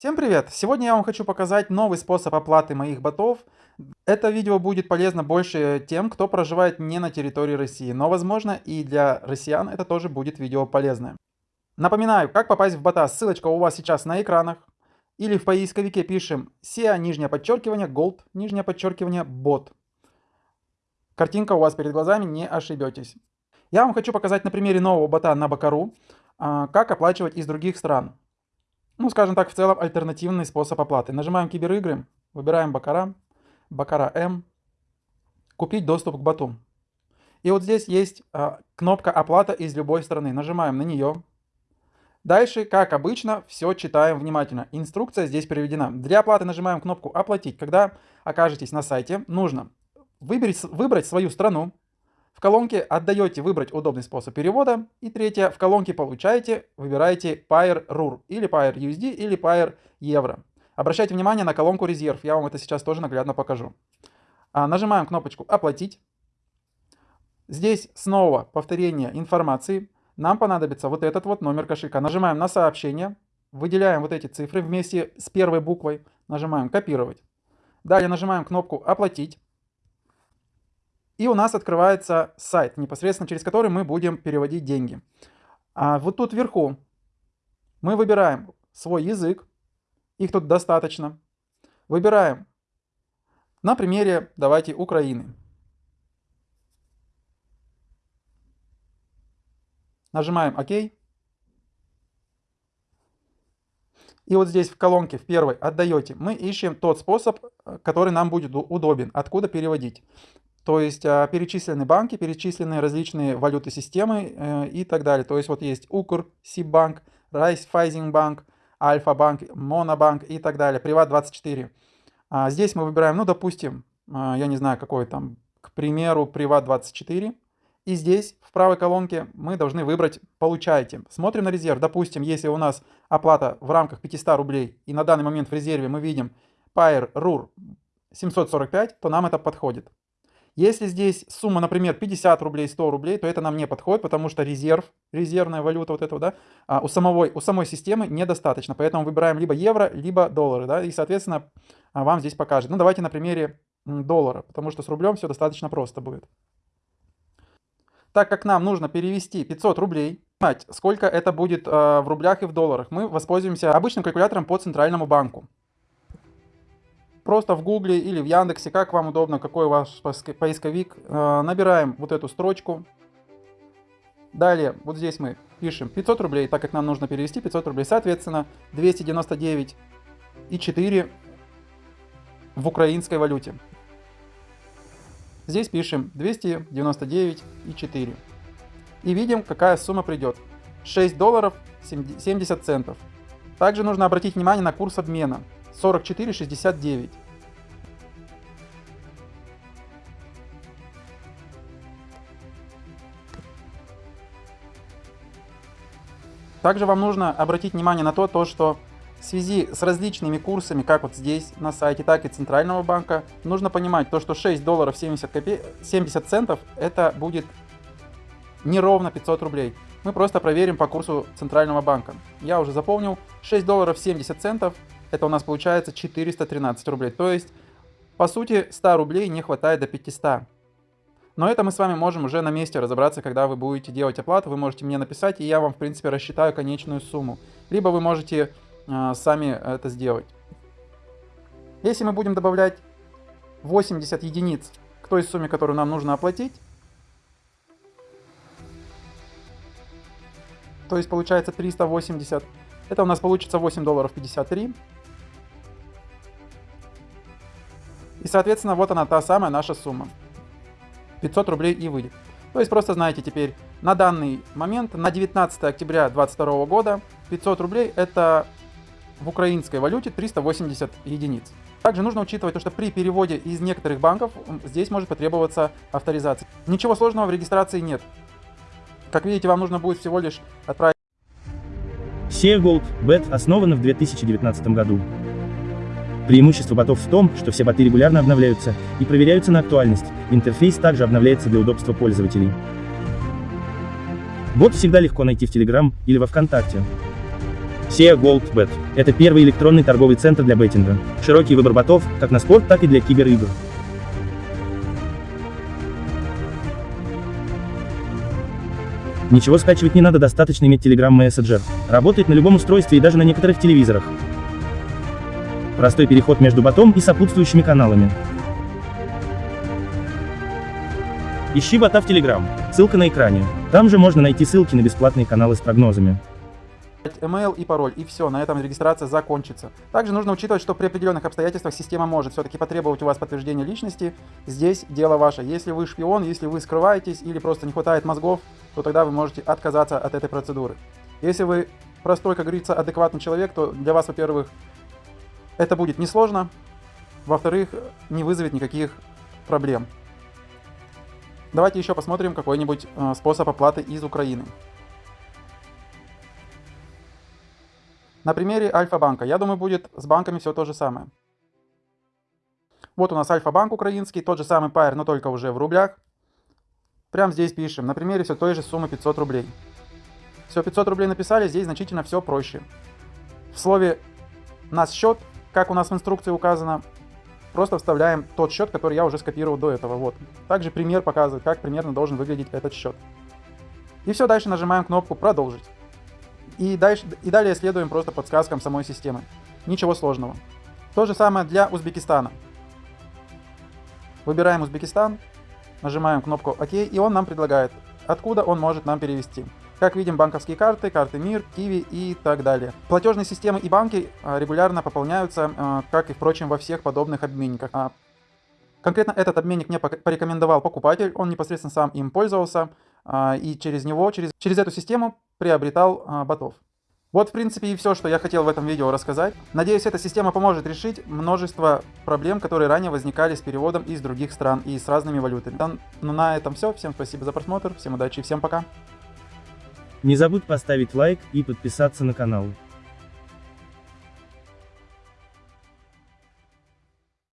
Всем привет! Сегодня я вам хочу показать новый способ оплаты моих ботов. Это видео будет полезно больше тем, кто проживает не на территории России, но возможно и для россиян это тоже будет видео полезное. Напоминаю, как попасть в бота, ссылочка у вас сейчас на экранах. Или в поисковике пишем SEA, нижнее подчеркивание, Gold, нижнее подчеркивание, бот. Картинка у вас перед глазами, не ошибетесь. Я вам хочу показать на примере нового бота на Бакару, а, как оплачивать из других стран ну, скажем так, в целом альтернативный способ оплаты. Нажимаем киберигры, выбираем Бакара, Бакара М, купить доступ к боту. И вот здесь есть а, кнопка оплата из любой страны. Нажимаем на нее. Дальше, как обычно, все читаем внимательно. Инструкция здесь приведена. Для оплаты нажимаем кнопку «Оплатить». Когда окажетесь на сайте, нужно выбрать, выбрать свою страну, в колонке отдаете выбрать удобный способ перевода. И третье, в колонке получаете, выбираете Pair RUR или Pair USD или Pair Евро. Обращайте внимание на колонку резерв, я вам это сейчас тоже наглядно покажу. А, нажимаем кнопочку «Оплатить». Здесь снова повторение информации. Нам понадобится вот этот вот номер кошелька. Нажимаем на сообщение, выделяем вот эти цифры вместе с первой буквой, нажимаем «Копировать». Далее нажимаем кнопку «Оплатить». И у нас открывается сайт, непосредственно через который мы будем переводить деньги. А вот тут вверху мы выбираем свой язык, их тут достаточно. Выбираем на примере, давайте, Украины. Нажимаем ОК. И вот здесь в колонке, в первой, отдаете. Мы ищем тот способ, который нам будет удобен, откуда переводить. То есть а, перечислены банки, перечислены различные валюты системы э, и так далее. То есть вот есть Укр, Сибанк, Райфайзинбанк, Альфа-банк, Монобанк и так далее, Приват24. А здесь мы выбираем, ну, допустим, а, я не знаю, какой там, к примеру, Приват24. И здесь, в правой колонке, мы должны выбрать «Получаете». Смотрим на резерв. Допустим, если у нас оплата в рамках 500 рублей, и на данный момент в резерве мы видим Pair RUR 745, то нам это подходит. Если здесь сумма, например, 50 рублей, 100 рублей, то это нам не подходит, потому что резерв, резервная валюта вот этого, да, а у, самого, у самой системы недостаточно. Поэтому выбираем либо евро, либо доллары, да, и, соответственно, а, вам здесь покажет. Ну, давайте на примере доллара, потому что с рублем все достаточно просто будет. Так как нам нужно перевести 500 рублей, сколько это будет э, в рублях и в долларах, мы воспользуемся обычным калькулятором по центральному банку просто в гугле или в яндексе, как вам удобно, какой ваш поисковик, э, набираем вот эту строчку. Далее, вот здесь мы пишем 500 рублей, так как нам нужно перевести 500 рублей. Соответственно, 299 и 4 в украинской валюте. Здесь пишем 299 и 4. И видим, какая сумма придет. 6 долларов 70 центов. Также нужно обратить внимание на курс обмена. 44,69. Также вам нужно обратить внимание на то, то, что в связи с различными курсами, как вот здесь на сайте, так и Центрального банка, нужно понимать то, что 6 долларов 70, копе... 70 центов это будет неровно 500 рублей. Мы просто проверим по курсу Центрального банка. Я уже запомнил, 6 долларов 70 центов это у нас получается 413 рублей. То есть, по сути, 100 рублей не хватает до 500. Но это мы с вами можем уже на месте разобраться, когда вы будете делать оплату. Вы можете мне написать, и я вам, в принципе, рассчитаю конечную сумму. Либо вы можете э, сами это сделать. Если мы будем добавлять 80 единиц к той сумме, которую нам нужно оплатить, то есть получается 380, это у нас получится 8 долларов 53. И, соответственно, вот она, та самая наша сумма. 500 рублей и выйдет. То есть просто знаете теперь, на данный момент, на 19 октября 2022 года, 500 рублей это в украинской валюте 380 единиц. Также нужно учитывать то, что при переводе из некоторых банков здесь может потребоваться авторизация. Ничего сложного в регистрации нет. Как видите, вам нужно будет всего лишь отправить... SEA Gold Bet основана в 2019 году. Преимущество ботов в том, что все боты регулярно обновляются и проверяются на актуальность, интерфейс также обновляется для удобства пользователей. Бот всегда легко найти в Telegram или во Вконтакте. SEA GoldBet – это первый электронный торговый центр для беттинга. Широкий выбор ботов, как на спорт, так и для киберигр. Ничего скачивать не надо, достаточно иметь Telegram Messenger. Работает на любом устройстве и даже на некоторых телевизорах. Простой переход между ботом и сопутствующими каналами. Ищи бота в Telegram. Ссылка на экране. Там же можно найти ссылки на бесплатные каналы с прогнозами. email и пароль, и все, на этом регистрация закончится. Также нужно учитывать, что при определенных обстоятельствах система может все-таки потребовать у вас подтверждения личности. Здесь дело ваше. Если вы шпион, если вы скрываетесь или просто не хватает мозгов, то тогда вы можете отказаться от этой процедуры. Если вы простой, как говорится, адекватный человек, то для вас, во-первых, это будет несложно, во-вторых, не вызовет никаких проблем. Давайте еще посмотрим какой-нибудь э, способ оплаты из Украины. На примере Альфа-банка. Я думаю, будет с банками все то же самое. Вот у нас Альфа-банк украинский, тот же самый Пайер, но только уже в рублях. Прямо здесь пишем, на примере все той же суммы 500 рублей. Все, 500 рублей написали, здесь значительно все проще. В слове «нас счет», как у нас в инструкции указано, просто вставляем тот счет, который я уже скопировал до этого. Вот. Также пример показывает, как примерно должен выглядеть этот счет. И все, дальше нажимаем кнопку «Продолжить». И, дальше, и далее следуем просто подсказкам самой системы. Ничего сложного. То же самое для Узбекистана. Выбираем Узбекистан, нажимаем кнопку ОК, и он нам предлагает, откуда он может нам перевести. Как видим, банковские карты, карты МИР, Киви и так далее. Платежные системы и банки а, регулярно пополняются, а, как и, впрочем, во всех подобных обменниках. А, конкретно этот обменник мне порекомендовал покупатель, он непосредственно сам им пользовался, и через него, через, через эту систему приобретал ботов. Вот, в принципе, и все, что я хотел в этом видео рассказать. Надеюсь, эта система поможет решить множество проблем, которые ранее возникали с переводом из других стран и с разными валютами. Ну, на этом все. Всем спасибо за просмотр, всем удачи и всем пока. Не забудь поставить лайк и подписаться на канал.